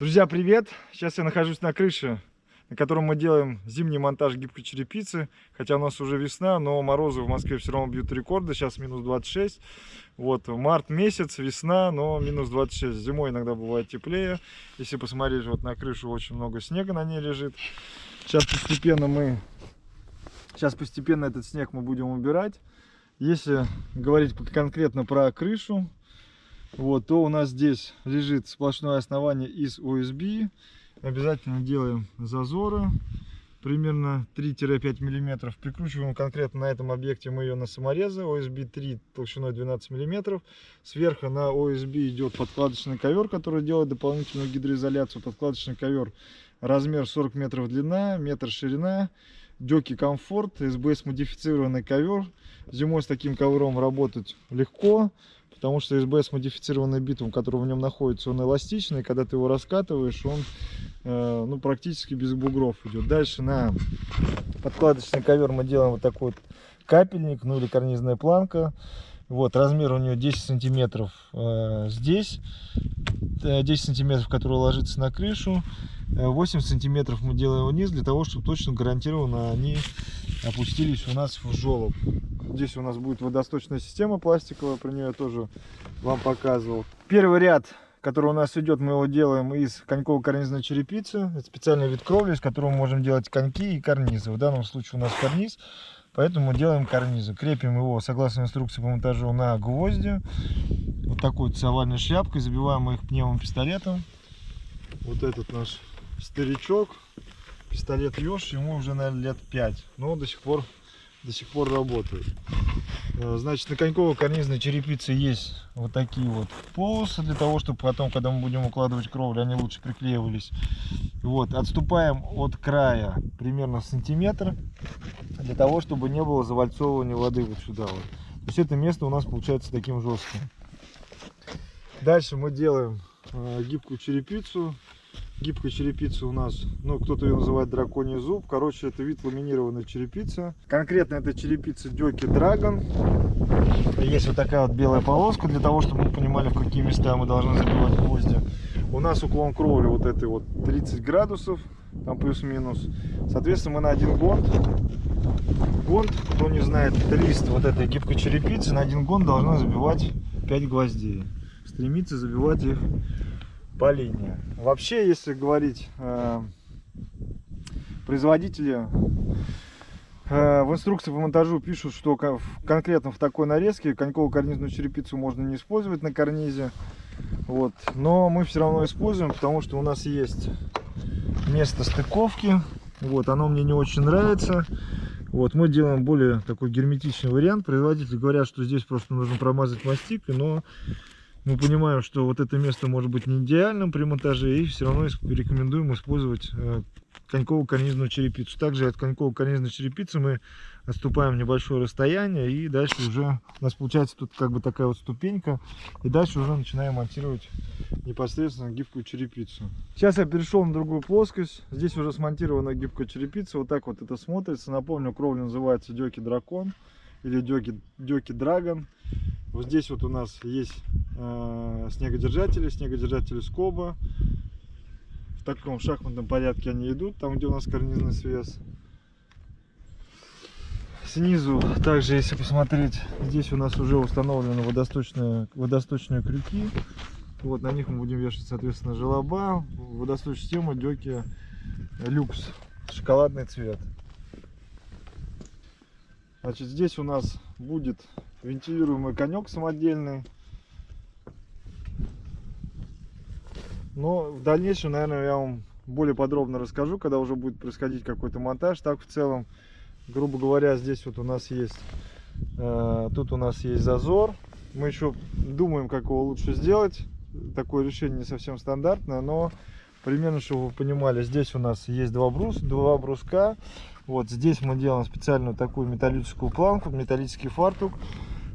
Друзья, привет! Сейчас я нахожусь на крыше, на котором мы делаем зимний монтаж гибкой черепицы. Хотя у нас уже весна, но морозы в Москве все равно бьют рекорды. Сейчас минус 26. Вот, март месяц, весна, но минус 26. Зимой иногда бывает теплее. Если посмотреть, вот на крышу очень много снега на ней лежит. Сейчас постепенно мы... Сейчас постепенно этот снег мы будем убирать. Если говорить конкретно про крышу, вот, то у нас здесь лежит сплошное основание из USB. Обязательно делаем зазоры примерно 3-5 миллиметров. Прикручиваем конкретно на этом объекте мы ее на саморезы OSB 3 толщиной 12 миллиметров. Сверху на OSB идет подкладочный ковер, который делает дополнительную гидроизоляцию. Подкладочный ковер размер 40 метров длина, метр ширина. Дёки комфорт, СБС модифицированный ковер. Зимой с таким ковром работать легко потому что СБС модифицированный битум, который в нем находится, он эластичный, когда ты его раскатываешь, он э, ну, практически без бугров идет. Дальше на подкладочный ковер мы делаем вот такой вот капельник, ну или карнизная планка. Вот, размер у нее 10 сантиметров э, здесь, 10 э, сантиметров, который ложится на крышу. 8 э, сантиметров мы делаем вниз для того, чтобы точно гарантированно они опустились у нас в желоб. Здесь у нас будет водосточная система пластиковая, про нее я тоже вам показывал. Первый ряд, который у нас идет, мы его делаем из коньково-карнизной черепицы. Это специальный вид кровли, из которого мы можем делать коньки и карнизы. В данном случае у нас карниз, поэтому делаем карнизы. Крепим его, согласно инструкции по монтажу, на гвозди. Вот такой вот овальной шляпкой. Забиваем их пневмопистолетом. Вот этот наш старичок. Пистолет Ёж, ему уже, наверное, лет 5. Но до сих пор до сих пор работают. Э, значит, на коньково-карнизной черепице есть вот такие вот полосы, для того, чтобы потом, когда мы будем укладывать кровлю, они лучше приклеивались. Вот, отступаем от края примерно сантиметр, для того, чтобы не было завальцовывания воды вот сюда вот. То есть это место у нас получается таким жестким. Дальше мы делаем э, гибкую черепицу гибкая черепица у нас, ну, кто-то ее называет драконий зуб. Короче, это вид ламинированной черепицы. Конкретно это черепица Дёки Драгон. Есть вот такая вот белая полоска, для того, чтобы мы понимали, в какие места мы должны забивать гвозди. У нас уклон кровли вот этой вот 30 градусов, там плюс-минус. Соответственно, мы на один гонт, гонт, кто не знает, лист вот этой гибкой черепицы, на один гонт должны забивать 5 гвоздей. Стремиться забивать их по линии. Вообще, если говорить, э, производители э, в инструкции по монтажу пишут, что конкретно в такой нарезке коньково-карнизную черепицу можно не использовать на карнизе. Вот. Но мы все равно используем, потому что у нас есть место стыковки. Вот, оно мне не очень нравится. Вот, мы делаем более такой герметичный вариант. Производители говорят, что здесь просто нужно промазать мастикой, но мы понимаем, что вот это место может быть не идеальным при монтаже, и все равно рекомендуем использовать э, коньково-карнизную черепицу. Также от коньково-карнизной черепицы мы отступаем небольшое расстояние, и дальше уже у нас получается тут как бы такая вот ступенька, и дальше уже начинаем монтировать непосредственно гибкую черепицу. Сейчас я перешел на другую плоскость, здесь уже смонтирована гибкая черепица, вот так вот это смотрится. Напомню, кровля называется Дёки Дракон или Дёки, Дёки Драгон. Вот здесь вот у нас есть э, снегодержатели, снегодержатели скоба. В таком шахматном порядке они идут, там где у нас карнизный свес. Снизу также, если посмотреть, здесь у нас уже установлены водосточные, водосточные крюки. Вот на них мы будем вешать, соответственно, желоба. Водосточная система Дёки люкс, шоколадный цвет. Значит, здесь у нас будет вентилируемый конек самодельный. Но в дальнейшем, наверное, я вам более подробно расскажу, когда уже будет происходить какой-то монтаж. Так, в целом, грубо говоря, здесь вот у нас есть, э, тут у нас есть зазор. Мы еще думаем, как его лучше сделать. Такое решение не совсем стандартное, но примерно, чтобы вы понимали, здесь у нас есть два, брус, два бруска. Вот здесь мы делаем специальную такую металлическую планку, металлический фартук.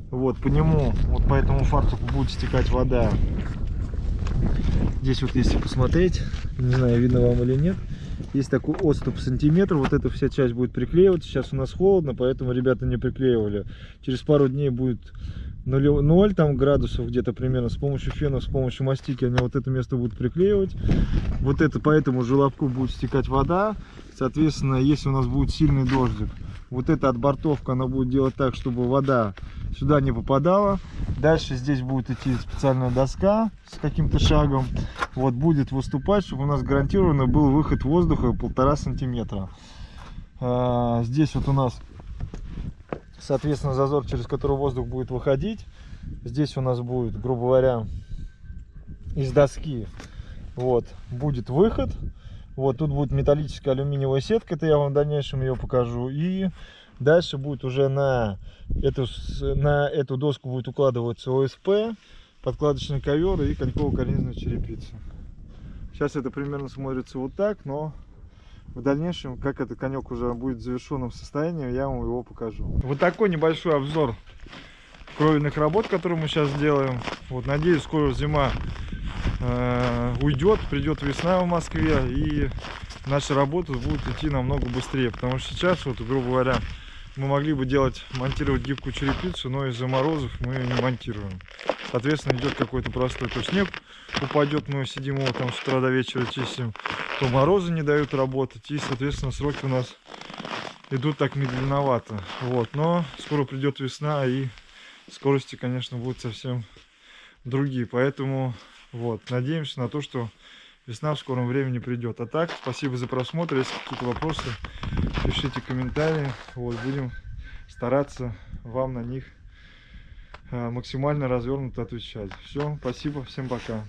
Вот по нему, вот по этому фартуку будет стекать вода. Здесь вот если посмотреть, не знаю, видно вам или нет, есть такой отступ сантиметр, вот эта вся часть будет приклеиваться. Сейчас у нас холодно, поэтому ребята не приклеивали. Через пару дней будет 0, 0 там градусов где-то примерно с помощью фена, с помощью мастики они вот это место будут приклеивать. Вот это по этому желобку будет стекать вода. Соответственно, если у нас будет сильный дождик, вот эта отбортовка, она будет делать так, чтобы вода сюда не попадала. Дальше здесь будет идти специальная доска с каким-то шагом. Вот будет выступать, чтобы у нас гарантированно был выход воздуха полтора сантиметра. А, здесь вот у нас, соответственно, зазор, через который воздух будет выходить. Здесь у нас будет, грубо говоря, из доски вот будет выход вот тут будет металлическая алюминиевая сетка, это я вам в дальнейшем ее покажу. И дальше будет уже на эту, на эту доску будет укладываться ОСП, подкладочный ковер и коньково-карнизная черепица. Сейчас это примерно смотрится вот так, но в дальнейшем, как этот конек уже будет в завершенном состоянии, я вам его покажу. Вот такой небольшой обзор кровельных работ, которые мы сейчас делаем. Вот, надеюсь, скоро зима э, уйдет, придет весна в Москве, и наша работа будет идти намного быстрее. Потому что сейчас, вот, грубо говоря, мы могли бы делать, монтировать гибкую черепицу, но из-за морозов мы ее не монтируем. Соответственно, идет какой-то простой, то снег упадет, мы сидим его там с утра до вечера чистим, то морозы не дают работать, и, соответственно, сроки у нас идут так медленновато. Вот, но скоро придет весна, и скорости, конечно, будут совсем другие. Поэтому вот, надеемся на то, что весна в скором времени придет. А так, спасибо за просмотр. Если какие-то вопросы, пишите комментарии. Вот, будем стараться вам на них э, максимально развернуто отвечать. Все, спасибо, всем пока.